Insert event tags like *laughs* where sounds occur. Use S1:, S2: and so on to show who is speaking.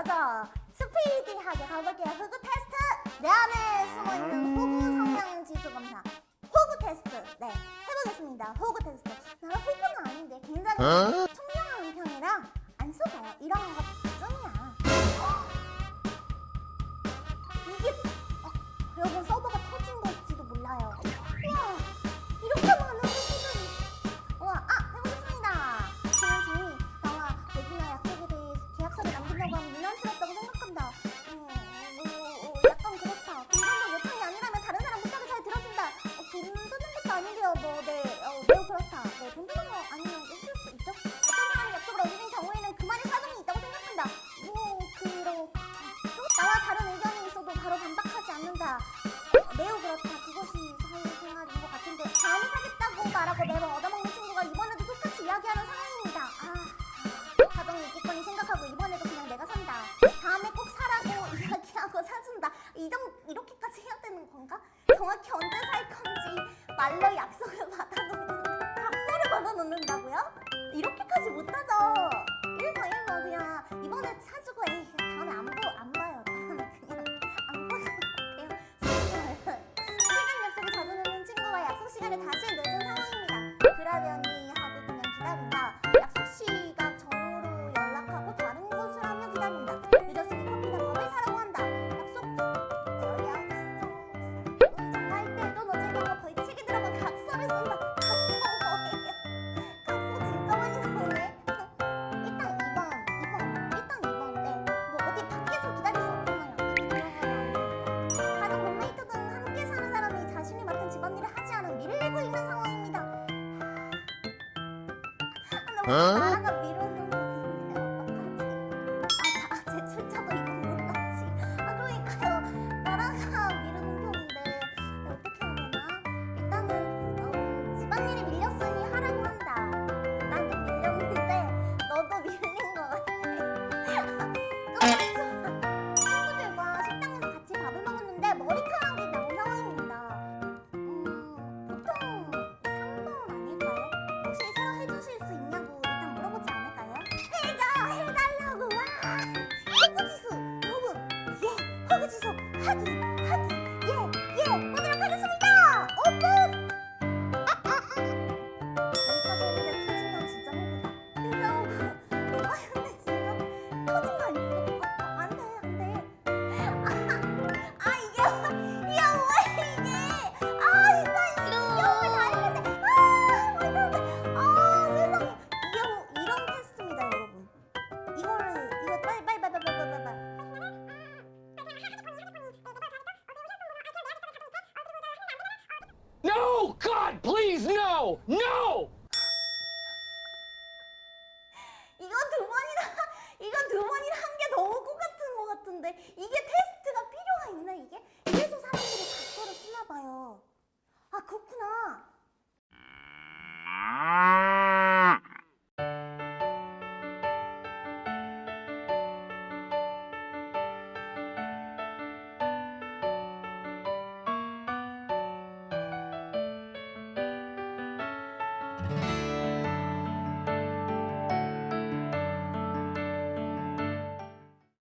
S1: 맞아. 스피디하게 가볼게요. 호구 테스트. 내 안에 숨어있는 음. 호구 성향 지수 검사. 호구 테스트. 네 해보겠습니다. 호구 테스트. 나 호구는 아닌데 굉장히 어? 이정, 이렇게까지 해야 되는 건가? 정확히 언제 살 건지 말로 약속을 *laughs* 받아놓는 각서를 받아놓는다고요? 이렇게까지 못하죠 嗯？哈 *laughs* 叽
S2: No! God, please, no! No!
S1: 이건 두 번이나, *laughs* 이건 두 번이나 한 게 너무 꼭 같은 것 같은데 이게 테스트가 필요